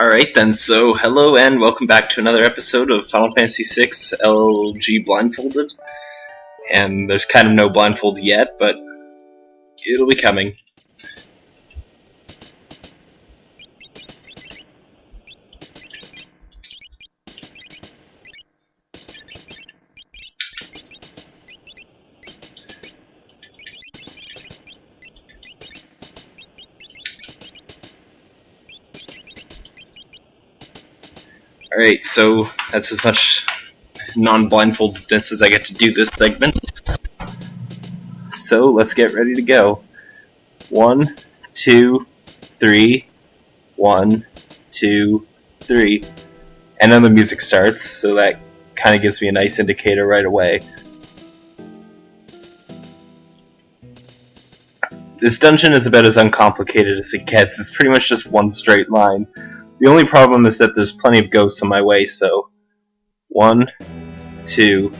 Alright then, so hello and welcome back to another episode of Final Fantasy VI LG Blindfolded. And there's kind of no blindfold yet, but it'll be coming. Alright, so that's as much non-blindfoldedness as I get to do this segment. So let's get ready to go. One, two, three, one, two, three. And then the music starts, so that kind of gives me a nice indicator right away. This dungeon is about as uncomplicated as it gets. It's pretty much just one straight line. The only problem is that there's plenty of ghosts on my way, so... One, two...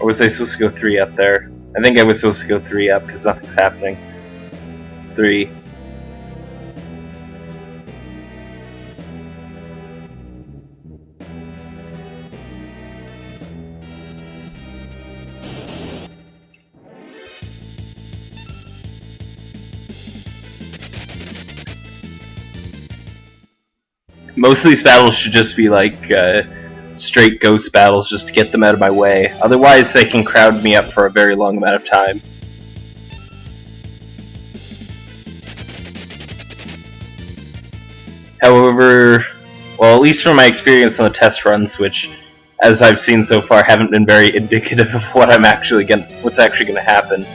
Or was I supposed to go three up there? I think I was supposed to go three up because nothing's happening. Three. Most of these battles should just be like uh, straight ghost battles just to get them out of my way. Otherwise, they can crowd me up for a very long amount of time. However, well, at least from my experience on the test runs, which, as I've seen so far, haven't been very indicative of what I'm actually going, what's actually going to happen.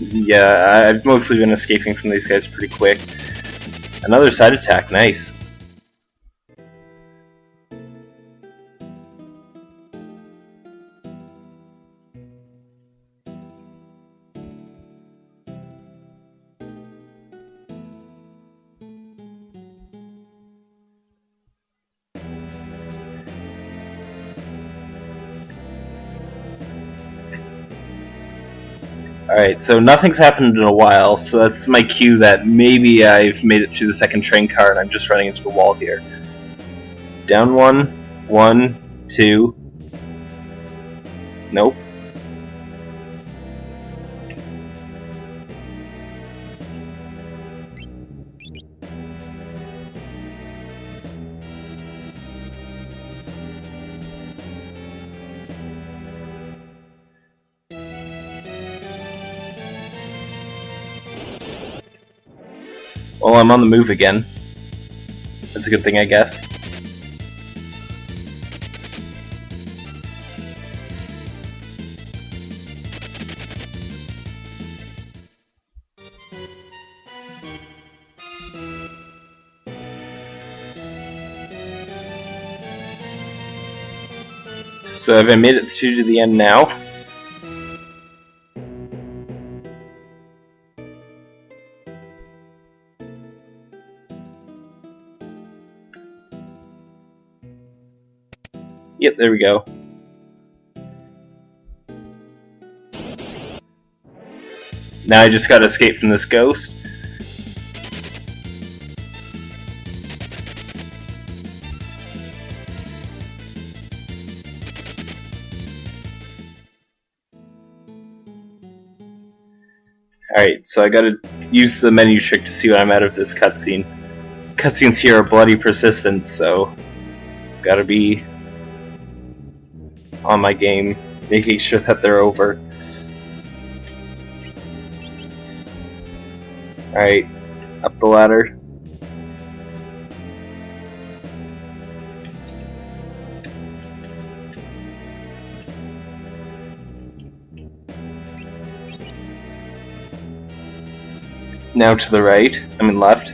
Yeah, I've mostly been escaping from these guys pretty quick. Another side attack, nice. Alright, so nothing's happened in a while, so that's my cue that maybe I've made it through the second train car and I'm just running into the wall here. Down one, one, two. Nope. Well, I'm on the move again. That's a good thing, I guess. So I've made it to the end now? Yep, there we go. Now I just gotta escape from this ghost. Alright, so I gotta use the menu trick to see when I'm out of this cutscene. Cutscenes here are bloody persistent, so gotta be on my game, making sure that they're over. Alright, up the ladder. Now to the right, I mean left.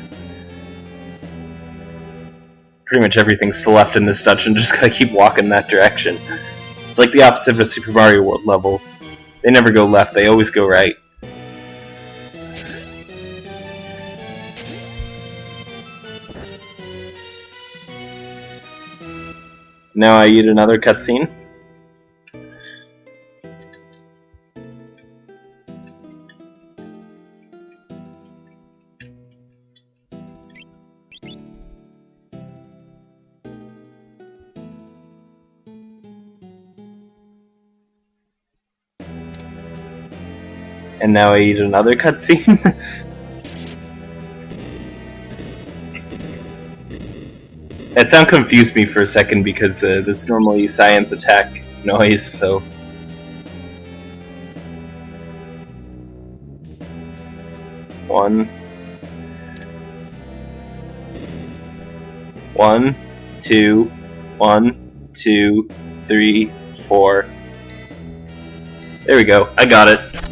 Pretty much everything's to the left in this dungeon, just gotta keep walking that direction. It's like the opposite of a Super Mario World level. They never go left, they always go right. Now I eat another cutscene. And now I eat another cutscene. that sound confused me for a second because uh, that's normally science attack noise, so. One. One, two, one, two, three, four. There we go. I got it.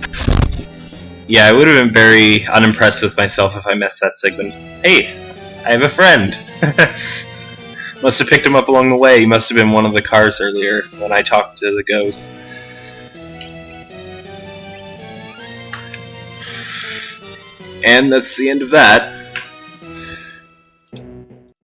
Yeah, I would have been very unimpressed with myself if I missed that segment. Hey, I have a friend. must have picked him up along the way. He must have been one of the cars earlier when I talked to the ghost. And that's the end of that.